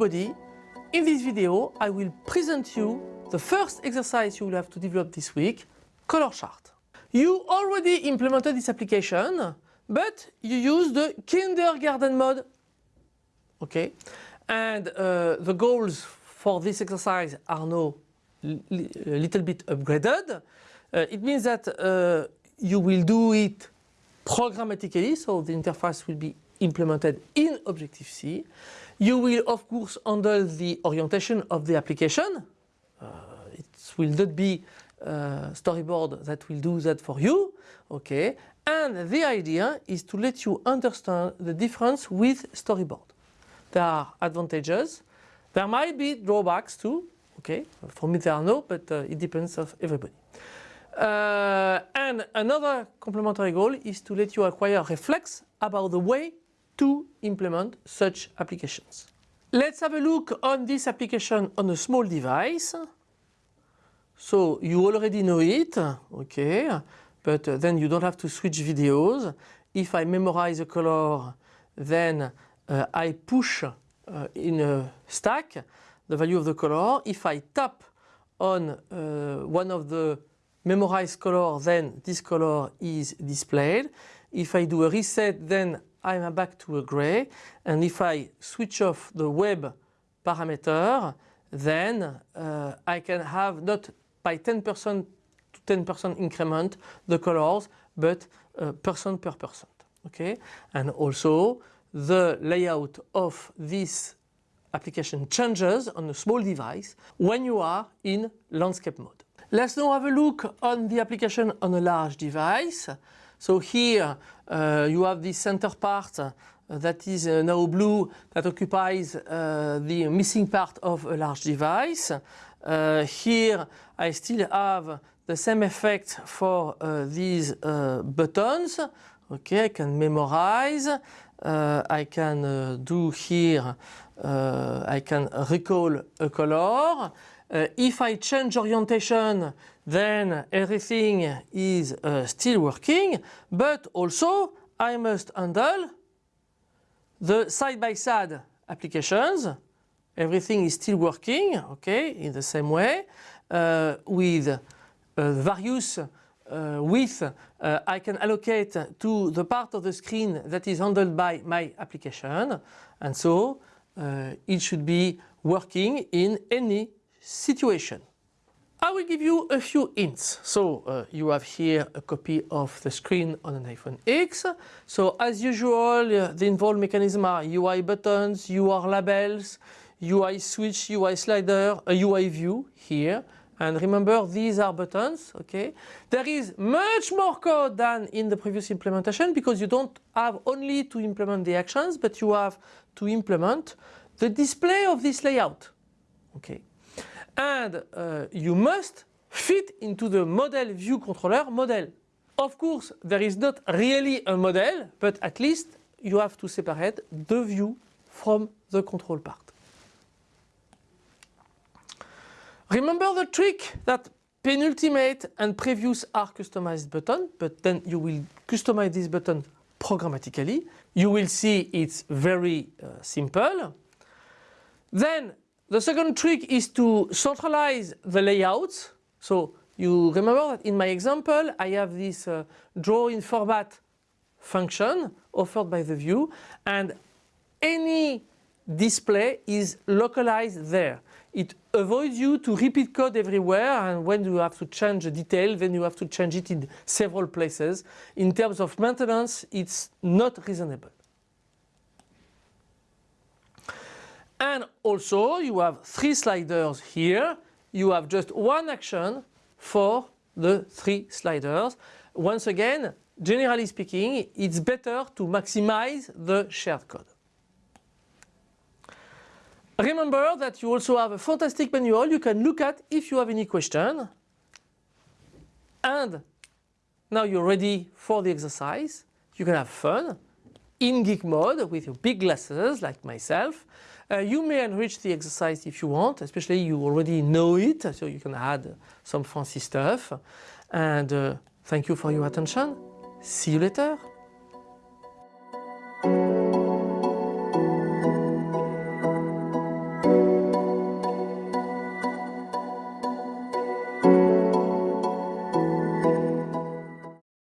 everybody. In this video, I will present you the first exercise you will have to develop this week, color chart. You already implemented this application, but you use the kindergarten mode. Okay, and uh, the goals for this exercise are now a little bit upgraded. Uh, it means that uh, you will do it programmatically, so the interface will be implemented in Objective-C. You will of course handle the orientation of the application. Uh, it will not be uh, storyboard that will do that for you. Okay, and the idea is to let you understand the difference with storyboard. There are advantages. There might be drawbacks too. Okay, for me there are no, but uh, it depends of everybody. Uh, and another complementary goal is to let you acquire reflex about the way to implement such applications. Let's have a look on this application on a small device. So you already know it, okay, but then you don't have to switch videos. If I memorize a color, then uh, I push uh, in a stack the value of the color. If I tap on uh, one of the memorized color, then this color is displayed. If I do a reset, then I'm back to a gray. And if I switch off the web parameter, then uh, I can have not by 10% to 10% increment the colors, but uh, person per person. Okay, and also the layout of this application changes on a small device when you are in landscape mode. Let's now have a look on the application on a large device. So here uh, you have the center part uh, that is uh, now blue that occupies uh, the missing part of a large device. Uh, here I still have the same effect for these buttons. Okay, I can memorize. I can do here, I can recall a color. Uh, if I change orientation, then everything is uh, still working, but also I must handle the side-by-side -side applications. Everything is still working, okay, in the same way, uh, with uh, various uh, width uh, I can allocate to the part of the screen that is handled by my application, and so it should be working in any situation. I will give you a few hints. So uh, you have here a copy of the screen on an iPhone X. So as usual, uh, the involved mechanism are UI buttons, UI labels, UI switch, UI slider, a UI view here. And remember, these are buttons, okay? There is much more code than in the previous implementation because you don't have only to implement the actions, but you have to implement the display of this layout, okay? And uh, you must fit into the model view controller model. Of course, there is not really a model, but at least you have to separate the view from the control part. Remember the trick that penultimate and previous are customized button, but then you will customize this button programmatically. You will see it's very uh, simple. Then the second trick is to centralize the layouts. So you remember that in my example I have this uh, draw in format function offered by the view and any display is localized there. It avoids you to repeat code everywhere and when you have to change a detail then you have to change it in several places. In terms of maintenance it's not reasonable. And also you have three sliders here. You have just one action for the three sliders. Once again, generally speaking, it's better to maximize the shared code. Remember that you also have a fantastic manual you can look at if you have any question. And now you're ready for the exercise. You can have fun in geek mode with your big glasses like myself. Uh, you may enrich the exercise if you want, especially you already know it, so you can add some fancy stuff. And uh, thank you for your attention. See you later.